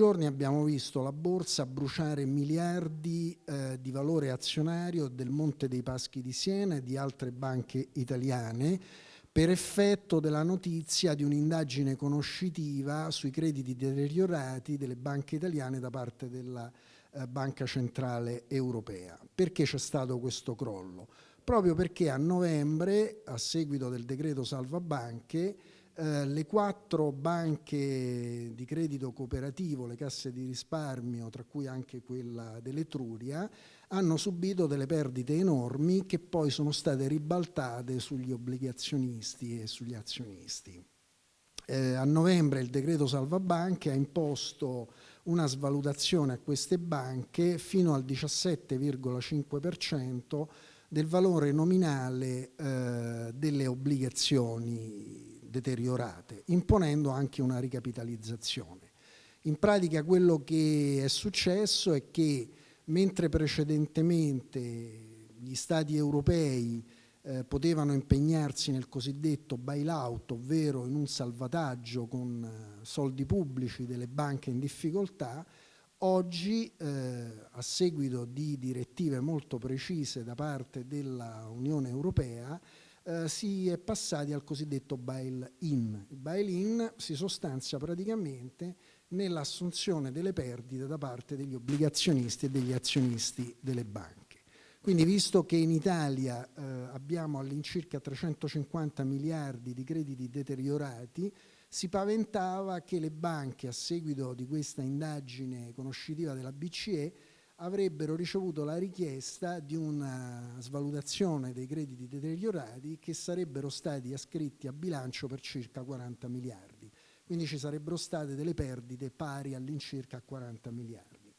Giorni abbiamo visto la borsa bruciare miliardi eh, di valore azionario del Monte dei Paschi di Siena e di altre banche italiane per effetto della notizia di un'indagine conoscitiva sui crediti deteriorati delle banche italiane da parte della eh, Banca Centrale Europea. Perché c'è stato questo crollo? Proprio perché a novembre, a seguito del decreto salva banche, eh, le quattro banche di credito cooperativo, le casse di risparmio, tra cui anche quella dell'Etruria, hanno subito delle perdite enormi che poi sono state ribaltate sugli obbligazionisti e sugli azionisti. Eh, a novembre il decreto salva banche ha imposto una svalutazione a queste banche fino al 17,5% del valore nominale eh, delle obbligazioni deteriorate, imponendo anche una ricapitalizzazione. In pratica quello che è successo è che mentre precedentemente gli stati europei eh, potevano impegnarsi nel cosiddetto bailout, ovvero in un salvataggio con eh, soldi pubblici delle banche in difficoltà, oggi eh, a seguito di direttive molto precise da parte dell'Unione Europea eh, si è passati al cosiddetto bail-in. Il bail-in si sostanzia praticamente nell'assunzione delle perdite da parte degli obbligazionisti e degli azionisti delle banche. Quindi visto che in Italia eh, abbiamo all'incirca 350 miliardi di crediti deteriorati, si paventava che le banche a seguito di questa indagine conoscitiva della BCE avrebbero ricevuto la richiesta di una svalutazione dei crediti deteriorati che sarebbero stati ascritti a bilancio per circa 40 miliardi. Quindi ci sarebbero state delle perdite pari all'incirca a 40 miliardi.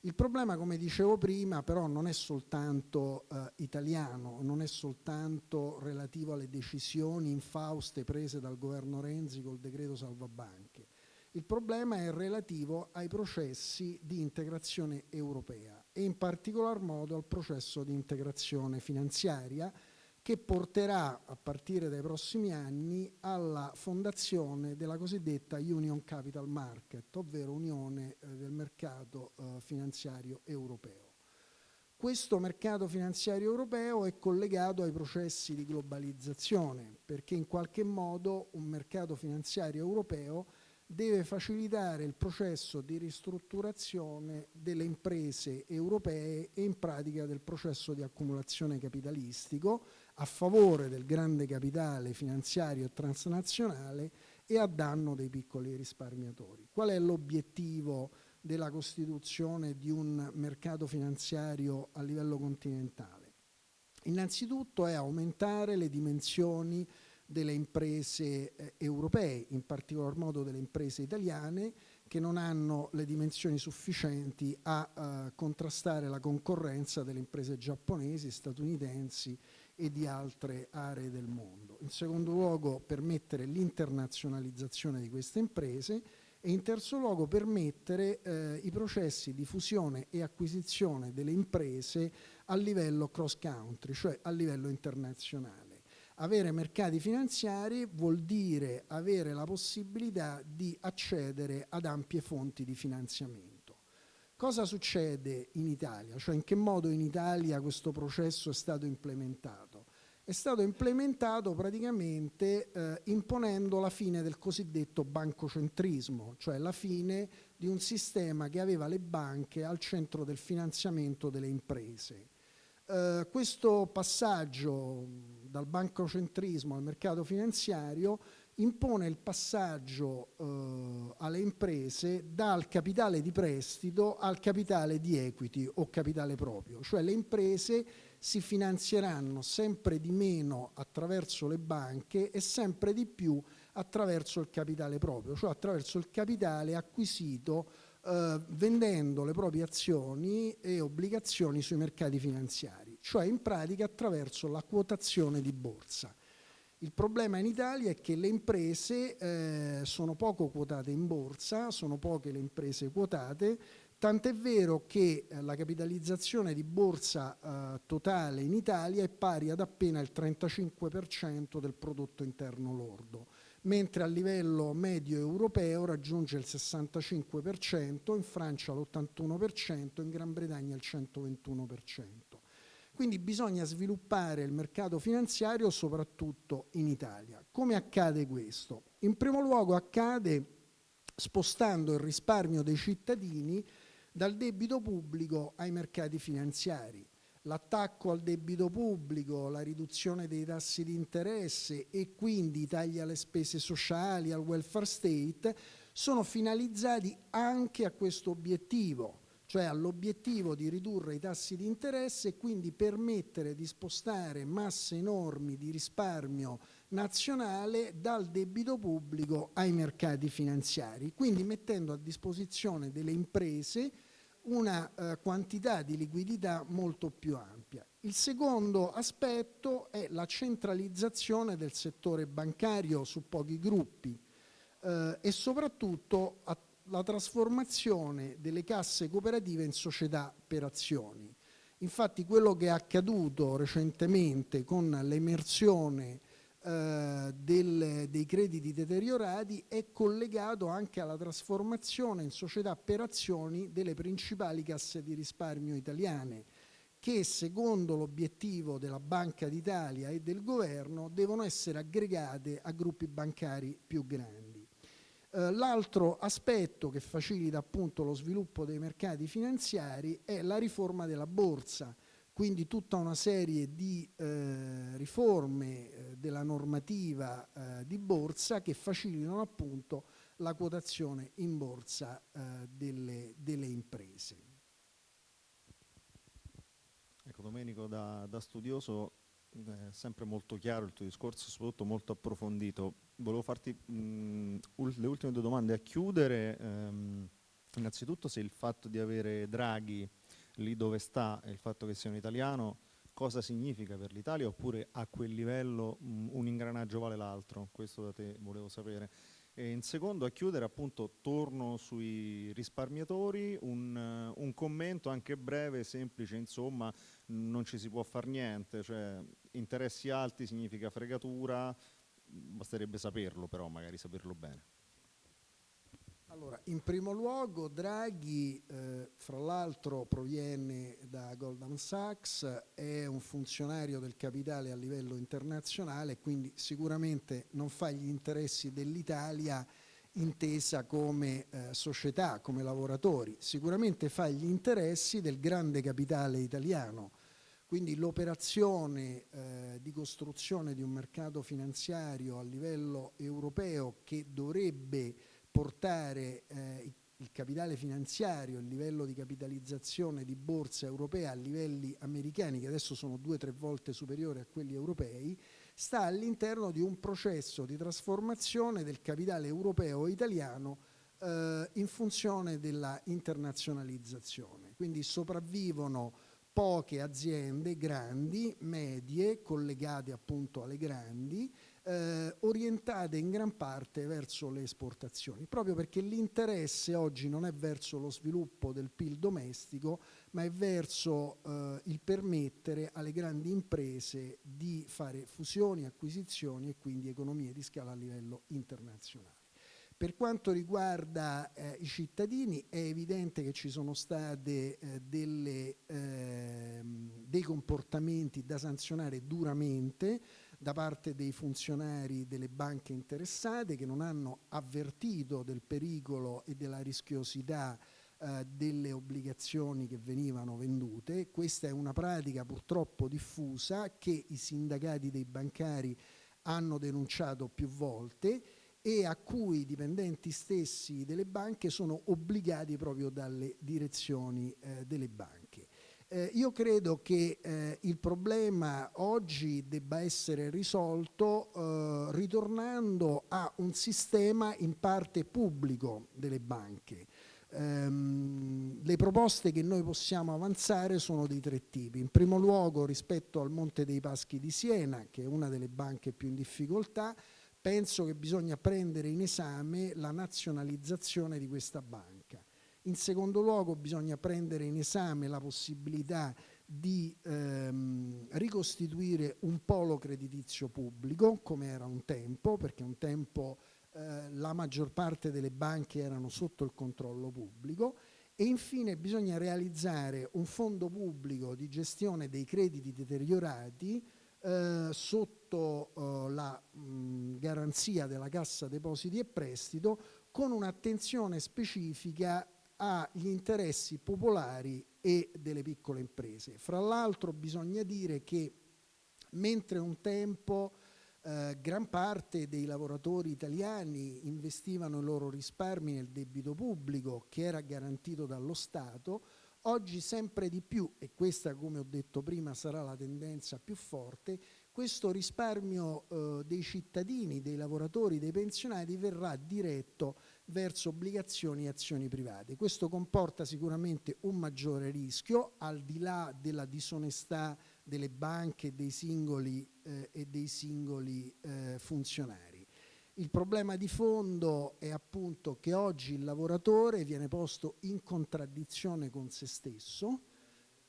Il problema, come dicevo prima, però non è soltanto eh, italiano, non è soltanto relativo alle decisioni infauste prese dal governo Renzi col decreto salvabanche. Il problema è relativo ai processi di integrazione europea e in particolar modo al processo di integrazione finanziaria che porterà a partire dai prossimi anni alla fondazione della cosiddetta Union Capital Market, ovvero Unione eh, del mercato eh, finanziario europeo. Questo mercato finanziario europeo è collegato ai processi di globalizzazione perché in qualche modo un mercato finanziario europeo deve facilitare il processo di ristrutturazione delle imprese europee e in pratica del processo di accumulazione capitalistico a favore del grande capitale finanziario e transnazionale e a danno dei piccoli risparmiatori. Qual è l'obiettivo della costituzione di un mercato finanziario a livello continentale? Innanzitutto è aumentare le dimensioni delle imprese eh, europee, in particolar modo delle imprese italiane, che non hanno le dimensioni sufficienti a eh, contrastare la concorrenza delle imprese giapponesi, statunitensi e di altre aree del mondo. In secondo luogo permettere l'internazionalizzazione di queste imprese e in terzo luogo permettere eh, i processi di fusione e acquisizione delle imprese a livello cross country, cioè a livello internazionale. Avere mercati finanziari vuol dire avere la possibilità di accedere ad ampie fonti di finanziamento. Cosa succede in Italia? Cioè in che modo in Italia questo processo è stato implementato? È stato implementato praticamente eh, imponendo la fine del cosiddetto bancocentrismo, cioè la fine di un sistema che aveva le banche al centro del finanziamento delle imprese. Eh, questo passaggio dal bancocentrismo al mercato finanziario impone il passaggio eh, alle imprese dal capitale di prestito al capitale di equity o capitale proprio, cioè le imprese si finanzieranno sempre di meno attraverso le banche e sempre di più attraverso il capitale proprio, cioè attraverso il capitale acquisito eh, vendendo le proprie azioni e obbligazioni sui mercati finanziari, cioè in pratica attraverso la quotazione di borsa. Il problema in Italia è che le imprese eh, sono poco quotate in borsa, sono poche le imprese quotate, tant'è vero che eh, la capitalizzazione di borsa eh, totale in Italia è pari ad appena il 35% del prodotto interno lordo mentre a livello medio europeo raggiunge il 65%, in Francia l'81%, in Gran Bretagna il 121%. Quindi bisogna sviluppare il mercato finanziario soprattutto in Italia. Come accade questo? In primo luogo accade spostando il risparmio dei cittadini dal debito pubblico ai mercati finanziari l'attacco al debito pubblico, la riduzione dei tassi di interesse e quindi i tagli alle spese sociali, al welfare state, sono finalizzati anche a questo obiettivo, cioè all'obiettivo di ridurre i tassi di interesse e quindi permettere di spostare masse enormi di risparmio nazionale dal debito pubblico ai mercati finanziari, quindi mettendo a disposizione delle imprese una eh, quantità di liquidità molto più ampia. Il secondo aspetto è la centralizzazione del settore bancario su pochi gruppi eh, e soprattutto la trasformazione delle casse cooperative in società per azioni. Infatti quello che è accaduto recentemente con l'emersione eh, dei crediti deteriorati è collegato anche alla trasformazione in società per azioni delle principali casse di risparmio italiane che secondo l'obiettivo della Banca d'Italia e del governo devono essere aggregate a gruppi bancari più grandi. Eh, l'altro aspetto che facilita appunto lo sviluppo dei mercati finanziari è la riforma della borsa quindi tutta una serie di eh, riforme eh, della normativa eh, di borsa che facilitano appunto la quotazione in borsa delle, delle, imprese. Ecco Domenico, da, da studioso è sempre molto chiaro il tuo discorso, soprattutto molto approfondito. Volevo farti mh, le ultime due domande a chiudere. Ehm, innanzitutto se il fatto di avere Draghi lì dove sta il fatto che sia un italiano, cosa significa per l'Italia oppure a quel livello mh, un ingranaggio vale l'altro? Questo da te volevo sapere. E in secondo, a chiudere, appunto, torno sui risparmiatori, un, un, commento anche breve, semplice, insomma, non ci si può fare niente, cioè interessi alti significa fregatura, basterebbe saperlo però, magari saperlo bene. Allora, in primo luogo Draghi, eh, fra l'altro proviene da Goldman Sachs, è un funzionario del capitale a livello internazionale, quindi sicuramente non fa gli interessi dell'Italia intesa come eh, società, come lavoratori, sicuramente fa gli interessi del grande capitale italiano. Quindi l'operazione eh, di costruzione di un mercato finanziario a livello europeo che dovrebbe portare eh, il capitale finanziario, il livello di capitalizzazione di borsa europea a livelli americani, che adesso sono due o tre volte superiori a quelli europei, sta all'interno di un processo di trasformazione del capitale europeo e italiano eh, in funzione della internazionalizzazione. Quindi sopravvivono poche aziende grandi, medie, collegate appunto alle grandi, eh, orientate in gran parte verso le esportazioni, proprio perché l'interesse oggi non è verso lo sviluppo del PIL domestico, ma è verso eh, il permettere alle grandi imprese di fare fusioni, acquisizioni e quindi economie di scala a livello internazionale. Per quanto riguarda eh, i cittadini è evidente che ci sono stati eh, eh, dei comportamenti da sanzionare duramente, da parte dei funzionari delle banche interessate che non hanno avvertito del pericolo e della rischiosità eh, delle obbligazioni che venivano vendute. Questa è una pratica purtroppo diffusa che i sindacati dei bancari hanno denunciato più volte e a cui i dipendenti stessi delle banche sono obbligati proprio dalle direzioni eh, delle banche. Eh, io credo che eh, il problema oggi debba essere risolto eh, ritornando a un sistema in parte pubblico delle banche. Ehm, le proposte che noi possiamo avanzare sono di tre tipi. In primo luogo rispetto al Monte dei Paschi di Siena, che è una delle banche più in difficoltà, penso che bisogna prendere in esame la nazionalizzazione di questa banca. In secondo luogo bisogna prendere in esame la possibilità di ehm, ricostituire un polo creditizio pubblico come era un tempo, perché un tempo eh, la maggior parte delle banche erano sotto il controllo pubblico. E infine bisogna realizzare un fondo pubblico di gestione dei crediti deteriorati eh, sotto eh, la mh, garanzia della Cassa Depositi e Prestito con un'attenzione specifica agli interessi popolari e delle piccole imprese. Fra l'altro bisogna dire che mentre un tempo eh, gran parte dei lavoratori italiani investivano i loro risparmi nel debito pubblico che era garantito dallo Stato, oggi sempre di più, e questa come ho detto prima sarà la tendenza più forte, questo risparmio eh, dei cittadini, dei lavoratori, dei pensionati verrà diretto verso obbligazioni e azioni private. Questo comporta sicuramente un maggiore rischio, al di là della disonestà delle banche dei singoli, eh, e dei singoli eh, funzionari. Il problema di fondo è appunto che oggi il lavoratore viene posto in contraddizione con se stesso,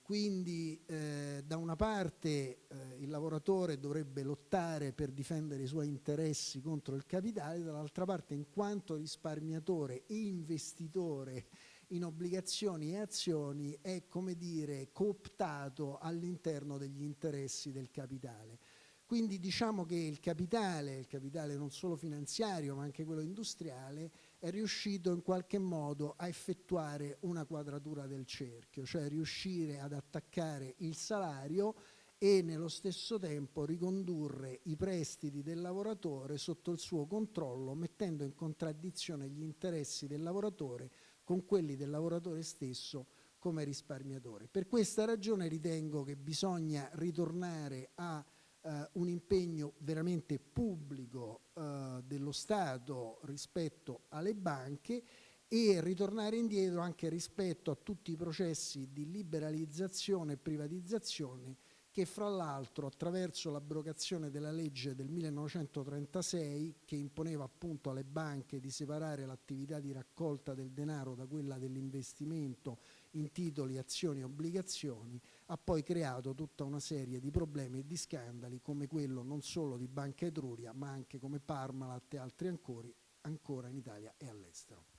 quindi eh, da una parte eh, il lavoratore dovrebbe lottare per difendere i suoi interessi contro il capitale, dall'altra parte in quanto risparmiatore e investitore in obbligazioni e azioni è come dire cooptato all'interno degli interessi del capitale. Quindi diciamo che il capitale, il capitale non solo finanziario ma anche quello industriale, è riuscito in qualche modo a effettuare una quadratura del cerchio, cioè riuscire ad attaccare il salario e nello stesso tempo ricondurre i prestiti del lavoratore sotto il suo controllo, mettendo in contraddizione gli interessi del lavoratore con quelli del lavoratore stesso come risparmiatore. Per questa ragione ritengo che bisogna ritornare a eh, un impegno veramente pubblico eh, dello Stato rispetto alle banche e ritornare indietro anche rispetto a tutti i processi di liberalizzazione e privatizzazione che fra l'altro attraverso l'abrogazione della legge del 1936 che imponeva appunto alle banche di separare l'attività di raccolta del denaro da quella dell'investimento in titoli, azioni e obbligazioni, ha poi creato tutta una serie di problemi e di scandali come quello non solo di Banca Etruria ma anche come Parmalat e altri ancora, ancora in Italia e all'estero.